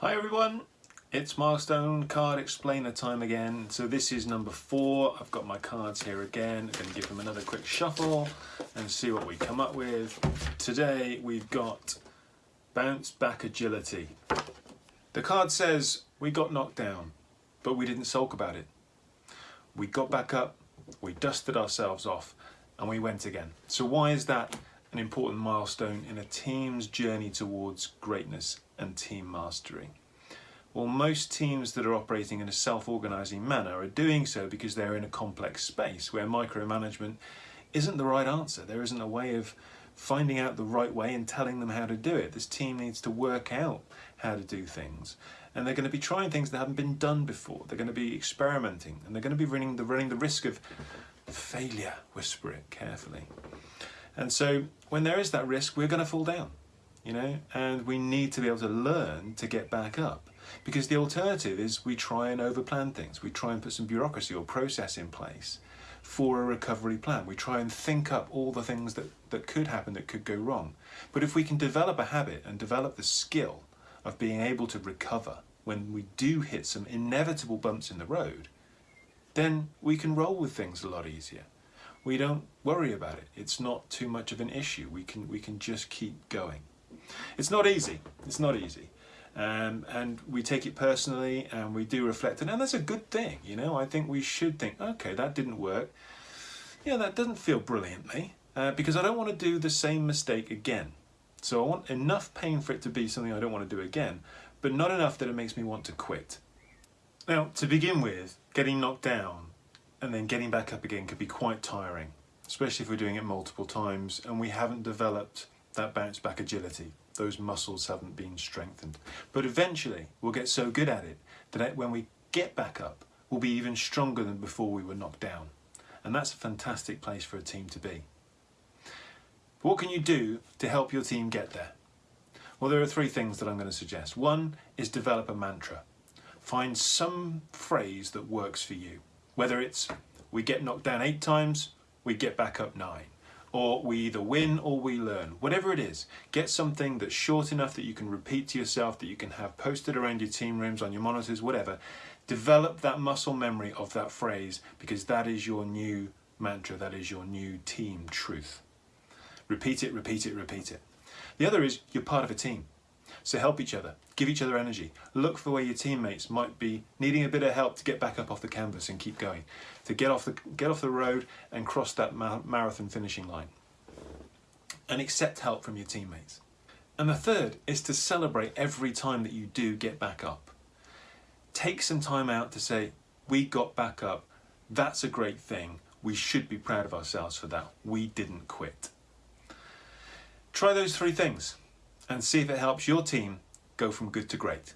Hi everyone, it's Milestone Card Explainer time again. So this is number four. I've got my cards here again. I'm going to give them another quick shuffle and see what we come up with. Today we've got Bounce Back Agility. The card says we got knocked down, but we didn't sulk about it. We got back up, we dusted ourselves off, and we went again. So why is that an important milestone in a team's journey towards greatness and team mastery? Well, most teams that are operating in a self-organizing manner are doing so because they're in a complex space where micromanagement isn't the right answer. There isn't a way of finding out the right way and telling them how to do it. This team needs to work out how to do things. And they're going to be trying things that haven't been done before. They're going to be experimenting and they're going to be running the, running the risk of failure, whisper it carefully. And so when there is that risk, we're going to fall down, you know, and we need to be able to learn to get back up. Because the alternative is we try and overplan things. We try and put some bureaucracy or process in place for a recovery plan. We try and think up all the things that, that could happen, that could go wrong. But if we can develop a habit and develop the skill of being able to recover when we do hit some inevitable bumps in the road, then we can roll with things a lot easier. We don't worry about it. It's not too much of an issue. We can, we can just keep going. It's not easy. It's not easy. Um, and we take it personally and we do reflect. And that's a good thing you know. I think we should think okay that didn't work. Yeah that doesn't feel brilliantly uh, because I don't want to do the same mistake again. So I want enough pain for it to be something I don't want to do again but not enough that it makes me want to quit. Now to begin with getting knocked down and then getting back up again could be quite tiring especially if we're doing it multiple times and we haven't developed that bounce back agility those muscles haven't been strengthened. But eventually we'll get so good at it that when we get back up, we'll be even stronger than before we were knocked down. And that's a fantastic place for a team to be. What can you do to help your team get there? Well, there are three things that I'm going to suggest. One is develop a mantra. Find some phrase that works for you. Whether it's we get knocked down eight times, we get back up nine or we either win or we learn. Whatever it is, get something that's short enough that you can repeat to yourself, that you can have posted around your team rooms, on your monitors, whatever. Develop that muscle memory of that phrase because that is your new mantra, that is your new team truth. Repeat it, repeat it, repeat it. The other is you're part of a team. So help each other, give each other energy. Look for where your teammates might be needing a bit of help to get back up off the canvas and keep going, to get off the, get off the road and cross that marathon finishing line. And accept help from your teammates. And the third is to celebrate every time that you do get back up. Take some time out to say, we got back up, that's a great thing, we should be proud of ourselves for that, we didn't quit. Try those three things and see if it helps your team go from good to great.